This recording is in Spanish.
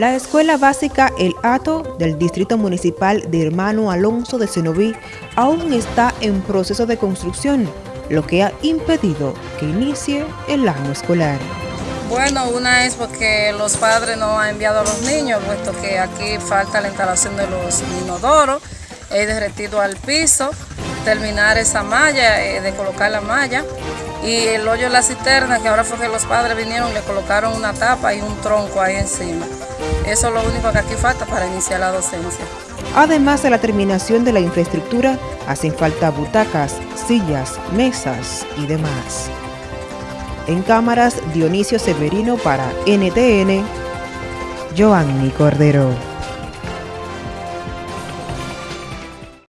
La escuela básica El Ato del Distrito Municipal de Hermano Alonso de Cenoví aún está en proceso de construcción, lo que ha impedido que inicie el año escolar. Bueno, una es porque los padres no han enviado a los niños, puesto que aquí falta la instalación de los inodoros, he derretido al piso, terminar esa malla, eh, de colocar la malla, y el hoyo de la cisterna, que ahora fue que los padres vinieron, le colocaron una tapa y un tronco ahí encima. Eso es lo único que aquí falta para iniciar la docencia. Además de la terminación de la infraestructura, hacen falta butacas, sillas, mesas y demás. En cámaras, Dionisio Severino para NTN, Joanny Cordero.